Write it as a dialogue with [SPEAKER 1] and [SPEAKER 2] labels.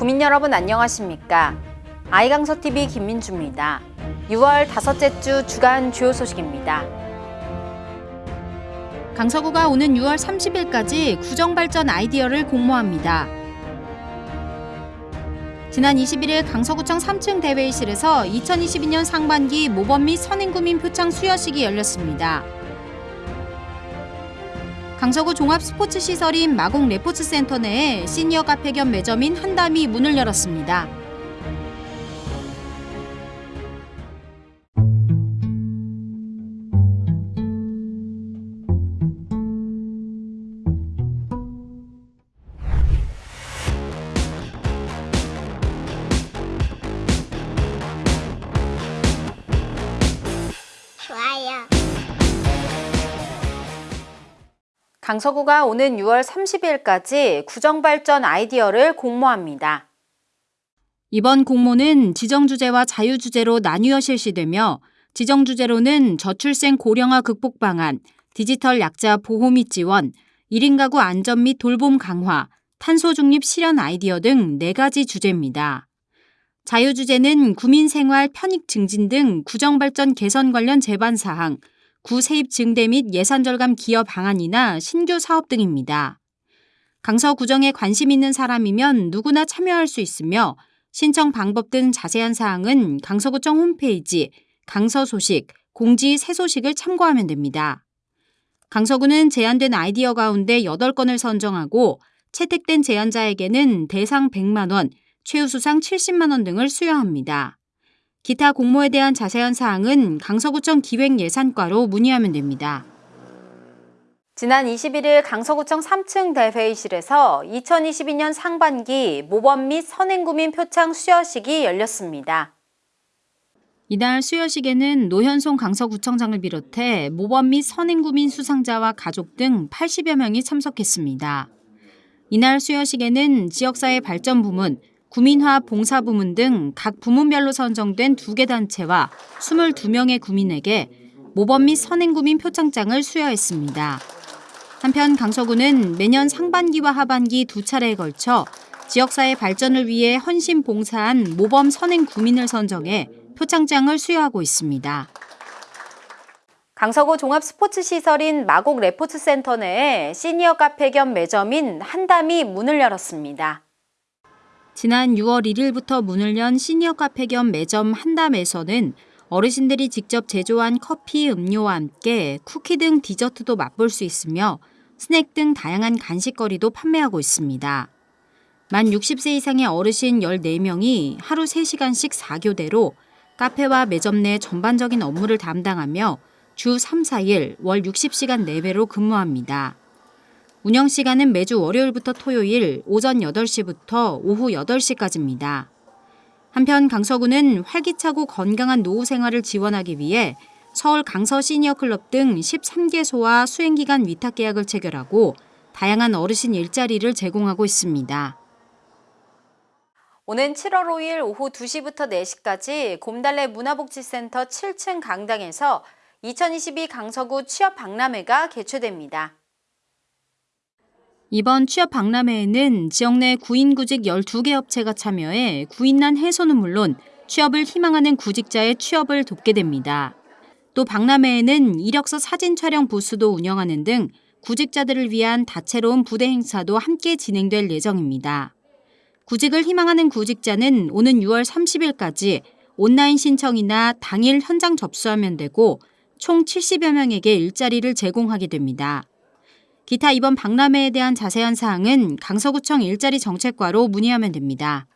[SPEAKER 1] 국민 여러분 안녕하십니까? 아이강서TV 김민주입니다. 6월 다섯째 주 주간 주요 소식입니다. 강서구가 오는 6월 30일까지 구정발전 아이디어를 공모합니다. 지난 21일 강서구청 3층 대회의실에서 2022년 상반기 모범 및 선행구민 표창 수여식이 열렸습니다. 강서구 종합 스포츠 시설인 마곡 레포츠 센터 내에 시니어 카페 겸 매점인 한담이 문을 열었습니다. 강서구가 오는 6월 30일까지 구정발전 아이디어를 공모합니다. 이번 공모는 지정주제와 자유주제로 나뉘어 실시되며 지정주제로는 저출생 고령화 극복 방안, 디지털 약자 보호 및 지원, 1인 가구 안전 및 돌봄 강화, 탄소 중립 실현 아이디어 등 4가지 주제입니다. 자유주제는 구민생활 편익 증진 등 구정발전 개선 관련 제반 사항, 구 세입 증대 및 예산 절감 기여 방안이나 신규 사업 등입니다. 강서 구정에 관심 있는 사람이면 누구나 참여할 수 있으며 신청 방법 등 자세한 사항은 강서구청 홈페이지 강서 소식, 공지 새 소식을 참고하면 됩니다. 강서구는 제안된 아이디어 가운데 8건을 선정하고 채택된 제안자에게는 대상 100만 원, 최우수상 70만 원 등을 수여합니다. 기타 공모에 대한 자세한 사항은 강서구청 기획예산과로 문의하면 됩니다. 지난 21일 강서구청 3층 대회의실에서 2022년 상반기 모범 및 선행구민 표창 수여식이 열렸습니다. 이날 수여식에는 노현송 강서구청장을 비롯해 모범 및 선행구민 수상자와 가족 등 80여 명이 참석했습니다. 이날 수여식에는 지역사회 발전 부문, 구민화 봉사 부문 등 각 부문별로 선정된 두 개 단체와 22명의 구민에게 모범 및 선행구민 표창장을 수여했습니다. 한편 강서구는 매년 상반기와 하반기 두 차례에 걸쳐 지역사회 발전을 위해 헌신 봉사한 모범 선행 구민을 선정해 표창장을 수여하고 있습니다. 강서구 종합 스포츠 시설인 마곡 레포츠 센터 내에 시니어 카페 겸 매점인 한담이 문을 열었습니다. 지난 6월 1일부터 문을 연 시니어 카페 겸 매점 한담에서는 어르신들이 직접 제조한 커피, 음료와 함께 쿠키 등 디저트도 맛볼 수 있으며 스낵 등 다양한 간식거리도 판매하고 있습니다. 만 60세 이상의 어르신 14명이 하루 3시간씩 4교대로 카페와 매점 내 전반적인 업무를 담당하며 주 3, 4일 월 60시간 내외로 근무합니다. 운영 시간은 매주 월요일부터 토요일 오전 8시부터 오후 8시까지입니다. 한편 강서구는 활기차고 건강한 노후 생활을 지원하기 위해 서울 강서 시니어 클럽 등 13개소와 수행기간 위탁 계약을 체결하고 다양한 어르신 일자리를 제공하고 있습니다. 오는 7월 5일 오후 2시부터 4시까지 곰달래 문화복지센터 7층 강당에서 2022 강서구 취업 박람회가 개최됩니다. 이번 취업 박람회에는 지역 내 구인 구직 12개 업체가 참여해 구인난 해소는 물론 취업을 희망하는 구직자의 취업을 돕게 됩니다. 또 박람회에는 이력서 사진 촬영 부스도 운영하는 등 구직자들을 위한 다채로운 부대 행사도 함께 진행될 예정입니다. 구직을 희망하는 구직자는 오는 6월 30일까지 온라인 신청이나 당일 현장 접수하면 되고 총 70여 명에게 일자리를 제공하게 됩니다. 기타 이번 박람회에 대한 자세한 사항은 강서구청 일자리 정책과로 문의하면 됩니다.